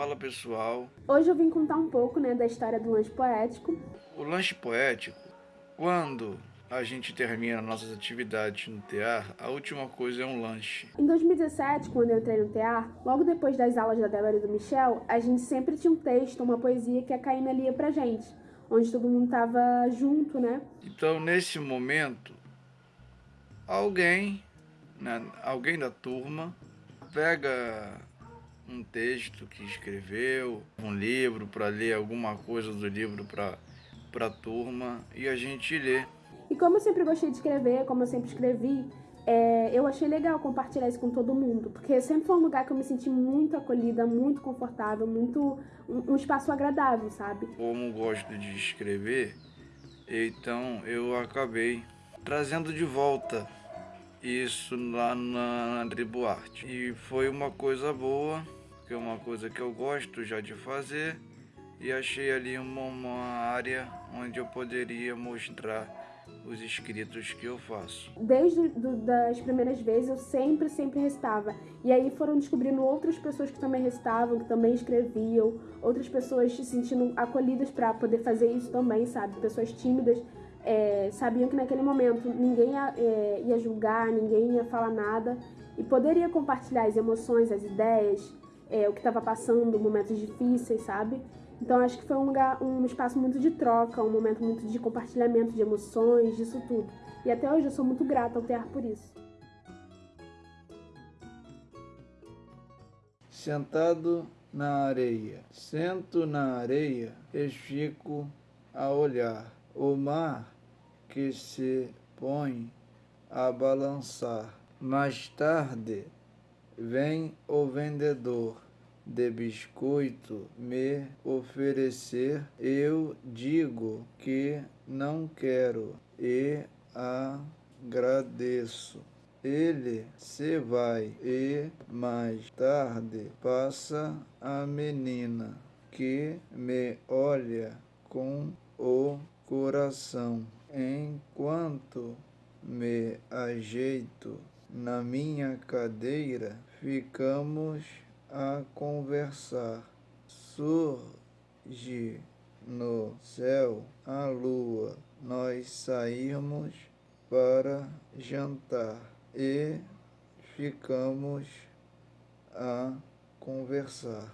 Fala pessoal. Hoje eu vim contar um pouco né, da história do lanche poético. O lanche poético, quando a gente termina nossas atividades no TEAR, a última coisa é um lanche. Em 2017, quando eu entrei no TEAR, logo depois das aulas da Débora e do Michel, a gente sempre tinha um texto, uma poesia que a Caína lia pra gente, onde todo mundo tava junto, né? Então, nesse momento, alguém, né, alguém da turma, pega um texto que escreveu, um livro para ler alguma coisa do livro para a turma e a gente lê. E como eu sempre gostei de escrever, como eu sempre escrevi, é, eu achei legal compartilhar isso com todo mundo, porque sempre foi um lugar que eu me senti muito acolhida, muito confortável, muito um, um espaço agradável, sabe? Como gosto de escrever, então eu acabei trazendo de volta isso lá na André Buarte. E foi uma coisa boa, que é uma coisa que eu gosto já de fazer, e achei ali uma, uma área onde eu poderia mostrar os escritos que eu faço. Desde do, das primeiras vezes eu sempre, sempre recitava. E aí foram descobrindo outras pessoas que também recitavam, que também escreviam, outras pessoas se sentindo acolhidas para poder fazer isso também, sabe? Pessoas tímidas é, sabiam que naquele momento ninguém ia, é, ia julgar, ninguém ia falar nada e poderia compartilhar as emoções, as ideias, é, o que estava passando, momentos difíceis, sabe? Então acho que foi um lugar, um espaço muito de troca, um momento muito de compartilhamento de emoções, disso tudo. E até hoje eu sou muito grata ao Terra por isso. Sentado na areia, sento na areia e fico a olhar o mar que se põe a balançar. Mais tarde vem o vendedor de biscoito me oferecer, eu digo que não quero e agradeço. Ele se vai e mais tarde passa a menina que me olha com o coração enquanto me ajeito na minha cadeira ficamos a conversar. Surge no céu a lua. Nós saímos para jantar e ficamos a conversar.